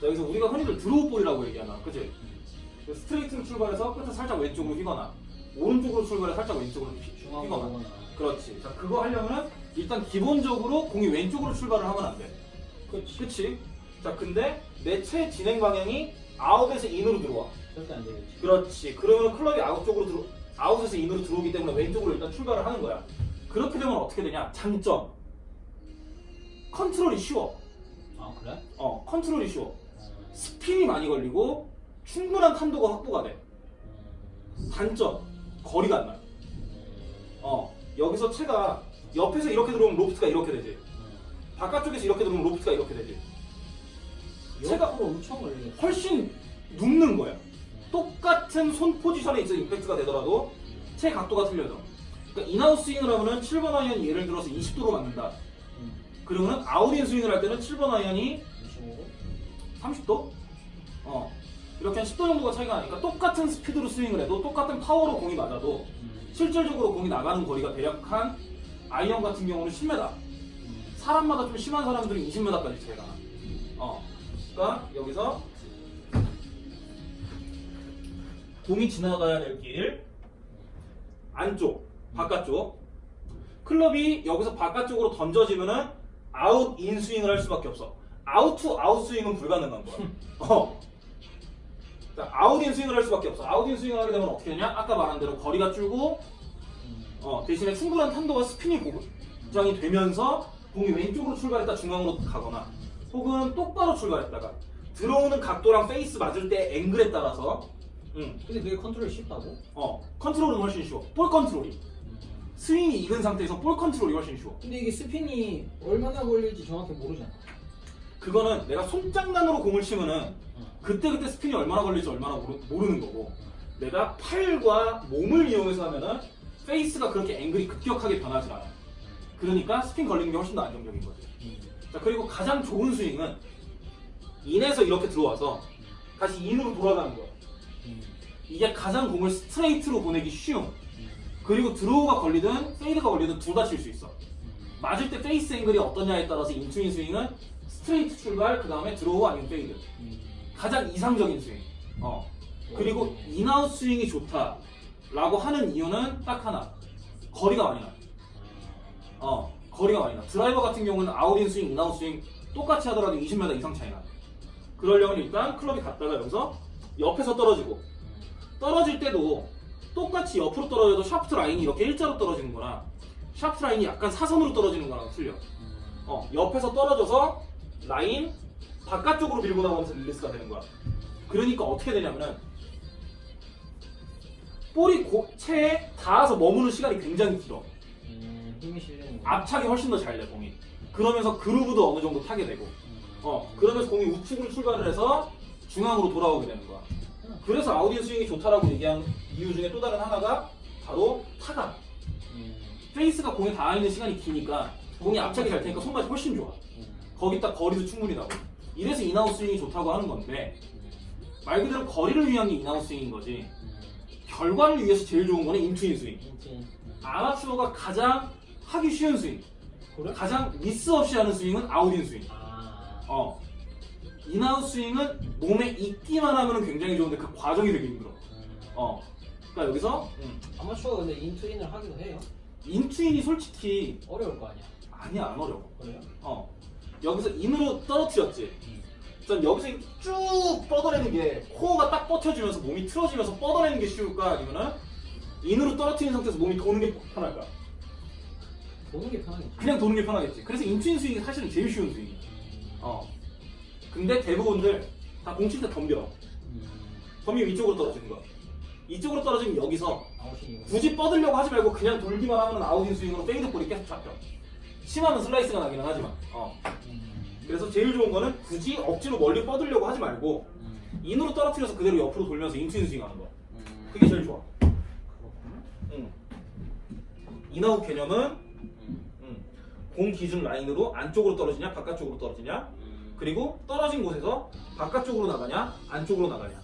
자, 여기서 우리가 흔히들 드로우 볼이라고 얘기하나, 그치? 그 스트레이트로 출발해서 끝에 살짝 왼쪽으로 휘거나, 오른쪽으로 출발해 살짝 왼쪽으로 휘- 휘거나. 그렇지. 자, 그거 하려면은 일단 기본적으로 공이 왼쪽으로 출발을 하면 안 돼. 그렇지. 그치? 자, 근데 내 채 진행 방향이 아웃에서 인으로 들어와. 절대 안 되겠지. 그렇지. 그러면 클럽이 아웃 쪽으로 들어, 아웃에서 인으로 들어오기 때문에 왼쪽으로 일단 출발을 하는 거야. 그렇게 되면 어떻게 되냐? 장점. 컨트롤이 쉬워. 아 그래? 어, 컨트롤이 쉬워. 음, 스핀이 많이 걸리고 충분한 탄도가 확보가 돼. 음, 단점. 거리가 안 나요. 음, 어, 여기서 채가 옆에서 이렇게 들어오면 로프트가 이렇게 되지. 음. 바깥쪽에서 이렇게 들어오면 로프트가 이렇게 되지. 채가 엄청. 훨씬 눕는 거야. 똑같은 손 포지션에 있어 임팩트가 되더라도 채 각도가 틀려져. 그러니까 인아웃 스윙을 하면은 7번 아이언이 예를 들어서 20도로 맞는다. 음, 그러면은 아웃인 스윙을 할 때는 7번 아이언이 25. 30도? 어. 이렇게 한 10도 정도가 차이가 나니까 똑같은 스피드로 스윙을 해도 똑같은 파워로 공이 맞아도 음, 실질적으로 공이 나가는 거리가 대략 한 아이언 같은 경우는 10m. 음, 사람마다 좀 심한 사람들은 20m까지 차이가 나. 어. 그러니까 여기서 공이 지나가야 될 길 안쪽, 바깥쪽. 클럽이 여기서 바깥쪽으로 던져지면은 아웃 인 스윙을 할 수밖에 없어. 아웃 투 아웃 스윙은 불가능한 거야. 어. 자, 아웃 인 스윙을 할 수밖에 없어. 아웃 인 스윙을 하게 되면 어떻게 되냐? 아까 말한 대로 거리가 줄고 음, 어, 대신에 충분한 탄도와 스핀이 보장이 되면서 공이 왼쪽으로 출발했다 중앙으로 가거나 혹은 똑바로 출발했다가 들어오는 각도랑 페이스 맞을 때 앵글에 따라서 음, 근데 그게 컨트롤이 쉽다고? 어, 컨트롤은 훨씬 쉬워. 볼 컨트롤이. 음. 스윙이 익은 상태에서 볼 컨트롤이 훨씬 쉬워. 근데 이게 스핀이 얼마나 걸릴지 정확히 모르잖아. 그거는 내가 손장난으로 공을 치면은 어. 그때 그때 스핀이 얼마나 걸릴지 얼마나 모르, 모르 는 거고 내가 팔과 몸을 이용해서 하면은 페이스가 그렇게 앵글이 급격하게 변하지 않아. 그러니까 스핀 걸리는 게 훨씬 더 안정적인. 음, 자 그리고 가장 좋은 스윙은 인에서 이렇게 들어와서 다시 인으로 돌아가는. 음, 이게 가장 공을 스트레이트로 보내기 쉬운. 음, 그리고 드로우가 걸리든 페이드가 걸리든 둘 다 칠 수 있어. 음. 맞을 때 페이스 앵글이 어떠냐에 따라서 인투인 스윙은 스트레이트 출발 그 다음에 드로우 아니면 페이드. 음. 가장 이상적인 스윙. 어. 그리고 인아웃 스윙이 좋다 라고 하는 이유는 딱 하나. 거리가 많이 나. 어. 거리가 많이 나. 드라이버 같은 경우는 아웃인 스윙, 인아웃 스윙 똑같이 하더라도 20m 이상 차이 나. 그러려면 일단 클럽이 갔다가 여기서 옆에서 떨어지고 떨어질 때도 똑같이 옆으로 떨어져도 샤프트 라인이 이렇게 일자로 떨어지는 거나 샤프트 라인이 약간 사선으로 떨어지는 거랑 틀려. 음. 어, 옆에서 떨어져서 라인 바깥쪽으로 밀고 나가면서 릴리스가 되는 거야. 그러니까 어떻게 되냐면은 볼이 고, 채에 닿아서 머무는 시간이 굉장히 길어. 음, 힘이 실리는 거. 압착이 훨씬 더 잘 돼, 공이. 그러면서 그루브도 어느 정도 타게 되고. 음. 어, 그러면서 공이 우측으로 출발을 해서 중앙으로 돌아오게 되는 거야. 그래서 인아웃 스윙이 좋다라고 얘기한 이유 중에 또 다른 하나가 바로 타감. 음, 페이스가 공에 닿아 있는 시간이 기니까 공이 압착이 잘 되니까 손맛이 훨씬 좋아. 음, 거기다 거리도 충분히 나고. 이래서 인아웃 스윙이 좋다고 하는 건데 음, 말 그대로 거리를 위한 게 인아웃 스윙인 거지. 음. 결과를 위해서 제일 좋은 거는 인투인 스윙. 음. 아마추어가 가장 하기 쉬운 스윙, 그래? 가장 미스 없이 하는 스윙은 아웃인 스윙. 아. 어. 인아웃 스윙은 몸에 익기만 하면 굉장히 좋은데 그 과정이 되게 힘들어. 음. 어. 그러니까 여기서 아마추어가 근데 인투인을 하기도 해요. 인투인이 솔직히 어려울 거 아니야. 아니야 안 어려워. 그래요? 어. 여기서 인으로 떨어뜨렸지. 전 여기서 이렇게 쭉 뻗어내는 게 코어가 딱 뻗쳐지면서 몸이 틀어지면서 뻗어내는 게 쉬울까 아니면은 인으로 떨어뜨린 상태에서 몸이 도는 게 편할까? 도는 게 편하겠지. 그냥 도는 게 편하겠지. 그래서 인투인 스윙이 사실은 제일 쉬운 스윙이야. 음. 어. 근데 대부분들 다 공칠 때 덤벼. 음. 덤비면 이쪽으로 떨어지는 거야. 이쪽으로 떨어지면 여기서. 굳이 뻗으려고 하지 말고 그냥 돌기만 하면 아웃인 스윙으로 페이드 볼이 계속 잡혀. 심하면 슬라이스가 나기는 하지만. 어. 음. 그래서 제일 좋은 거는 굳이 억지로 멀리 뻗으려고 하지 말고 음. 인으로 떨어뜨려서 그대로 옆으로 돌면서 인투인 스윙 하는 거. 음. 그게 제일 좋아. 응. 인아웃 개념은 음. 응. 공 기준 라인으로 안쪽으로 떨어지냐 바깥쪽으로 떨어지냐 음. 그리고 떨어진 곳에서 바깥쪽으로 나가냐 안쪽으로 나가냐